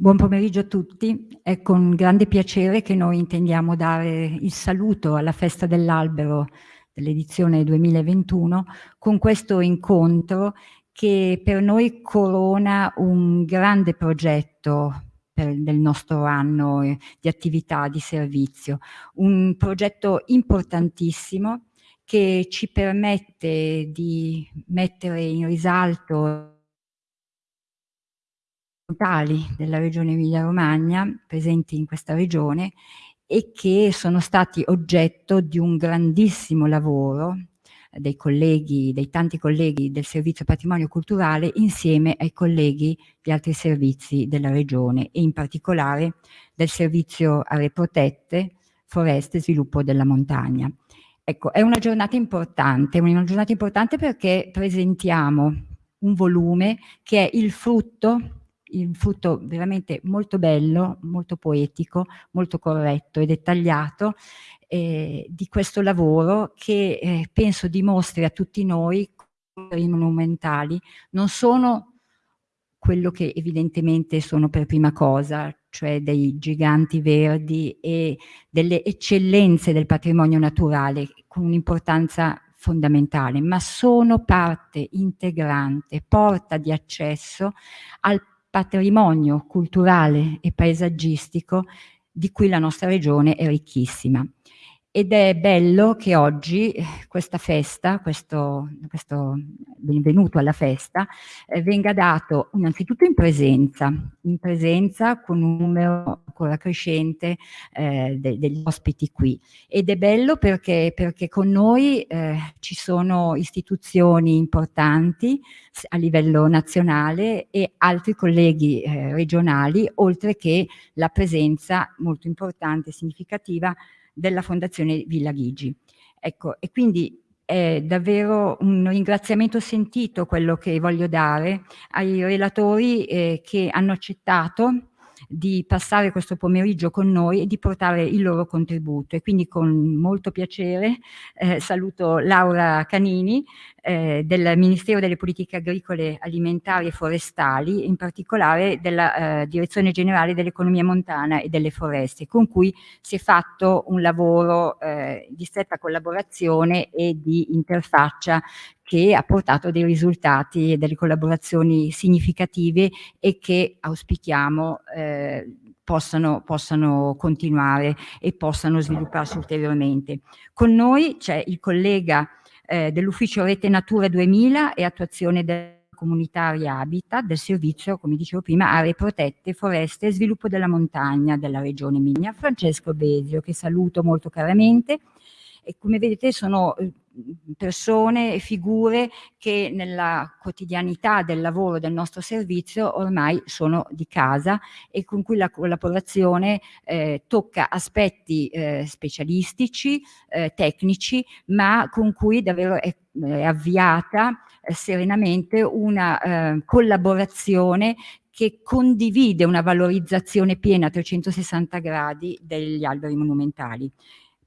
Buon pomeriggio a tutti, è con grande piacere che noi intendiamo dare il saluto alla Festa dell'Albero dell'edizione 2021 con questo incontro che per noi corona un grande progetto per, del nostro anno di attività di servizio, un progetto importantissimo che ci permette di mettere in risalto della regione Emilia-Romagna, presenti in questa regione, e che sono stati oggetto di un grandissimo lavoro dei colleghi, dei tanti colleghi del Servizio Patrimonio Culturale insieme ai colleghi di altri servizi della regione e in particolare del Servizio Aree Protette, Foreste e Sviluppo della Montagna. Ecco, è una giornata importante, una giornata importante perché presentiamo un volume che è il frutto il frutto veramente molto bello, molto poetico, molto corretto e dettagliato eh, di questo lavoro che eh, penso dimostri a tutti noi i monumentali. Non sono quello che evidentemente sono per prima cosa, cioè dei giganti verdi e delle eccellenze del patrimonio naturale con un'importanza fondamentale, ma sono parte integrante, porta di accesso al patrimonio culturale e paesaggistico di cui la nostra regione è ricchissima. Ed è bello che oggi eh, questa festa, questo, questo benvenuto alla festa, eh, venga dato innanzitutto in presenza, in presenza con un numero ancora crescente eh, de degli ospiti qui. Ed è bello perché, perché con noi eh, ci sono istituzioni importanti a livello nazionale e altri colleghi eh, regionali, oltre che la presenza molto importante e significativa della Fondazione Villa Ghigi. Ecco, e quindi è davvero un ringraziamento sentito quello che voglio dare ai relatori eh, che hanno accettato di passare questo pomeriggio con noi e di portare il loro contributo. E quindi con molto piacere eh, saluto Laura Canini eh, del Ministero delle Politiche Agricole, Alimentari e Forestali, in particolare della eh, Direzione Generale dell'Economia Montana e delle Foreste, con cui si è fatto un lavoro eh, di stretta collaborazione e di interfaccia che ha portato dei risultati e delle collaborazioni significative e che auspichiamo eh, possano, possano, continuare e possano svilupparsi ulteriormente. Con noi c'è il collega eh, dell'Ufficio Rete Natura 2000 e attuazione del comunitaria Habitat del servizio, come dicevo prima, aree protette, foreste e sviluppo della montagna della regione Emilia, Francesco Besio, che saluto molto caramente. E come vedete sono eh, persone e figure che nella quotidianità del lavoro del nostro servizio ormai sono di casa e con cui la collaborazione eh, tocca aspetti eh, specialistici, eh, tecnici, ma con cui davvero è, è avviata eh, serenamente una eh, collaborazione che condivide una valorizzazione piena a 360 gradi degli alberi monumentali.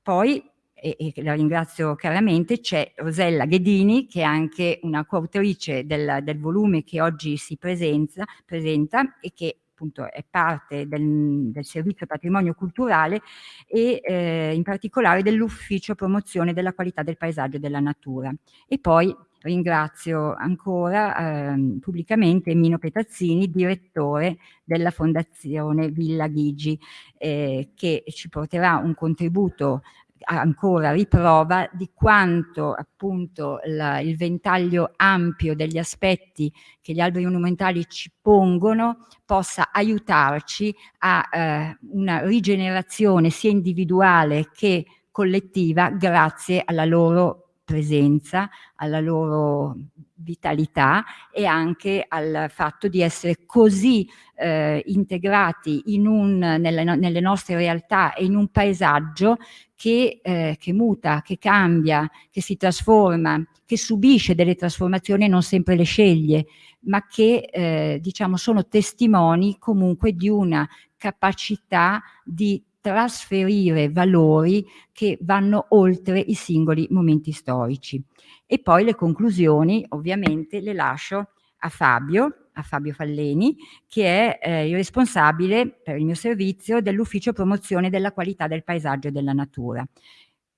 Poi e, e la ringrazio chiaramente, c'è Rosella Ghedini che è anche una coautrice del, del volume che oggi si presenza, presenta e che appunto è parte del, del, servizio patrimonio culturale e eh, in particolare dell'ufficio promozione della qualità del paesaggio e della natura. E poi ringrazio ancora eh, pubblicamente Mino Petazzini, direttore della Fondazione Villa Ghigi, eh, che ci porterà un contributo ancora riprova di quanto appunto la, il ventaglio ampio degli aspetti che gli alberi monumentali ci pongono possa aiutarci a eh, una rigenerazione sia individuale che collettiva grazie alla loro presenza, alla loro vitalità e anche al fatto di essere così eh, integrati in un, nelle, nelle, nostre realtà e in un paesaggio che, eh, che, muta, che cambia, che si trasforma, che subisce delle trasformazioni e non sempre le sceglie, ma che eh, diciamo sono testimoni comunque di una capacità di trasferire valori che vanno oltre i singoli momenti storici. E poi le conclusioni ovviamente le lascio a Fabio a Fabio Falleni, che è eh, il responsabile per il mio servizio dell'ufficio promozione della qualità del paesaggio e della natura.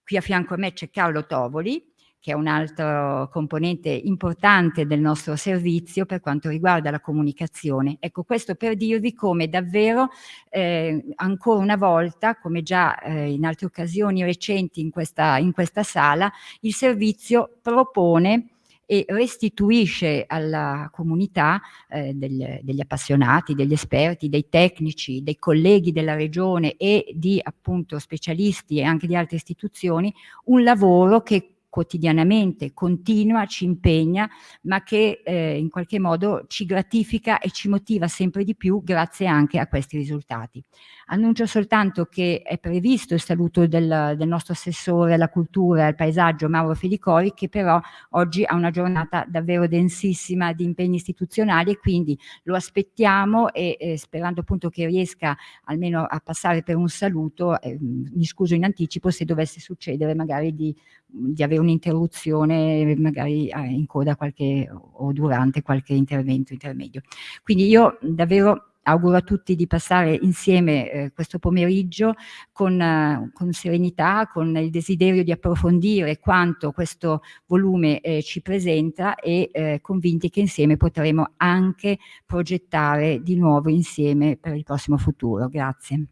Qui a fianco a me c'è Carlo Tovoli, che è un altro componente importante del nostro servizio per quanto riguarda la comunicazione. Ecco, questo per dirvi come davvero eh, ancora una volta, come già eh, in altre occasioni recenti in questa, in questa sala, il servizio propone e restituisce alla comunità eh, del, degli appassionati, degli esperti, dei tecnici, dei colleghi della regione e di appunto specialisti e anche di altre istituzioni un lavoro che quotidianamente, continua, ci impegna, ma che eh, in qualche modo ci gratifica e ci motiva sempre di più grazie anche a questi risultati. Annuncio soltanto che è previsto il saluto del, del nostro assessore alla cultura e al paesaggio Mauro Felicori che però oggi ha una giornata davvero densissima di impegni istituzionali e quindi lo aspettiamo e eh, sperando appunto che riesca almeno a passare per un saluto, eh, mi scuso in anticipo se dovesse succedere magari di, di avere un'interruzione magari eh, in coda qualche, o durante qualche intervento intermedio. Quindi io davvero auguro a tutti di passare insieme eh, questo pomeriggio con, eh, con, serenità, con il desiderio di approfondire quanto questo volume eh, ci presenta e eh, convinti che insieme potremo anche progettare di nuovo insieme per il prossimo futuro. Grazie.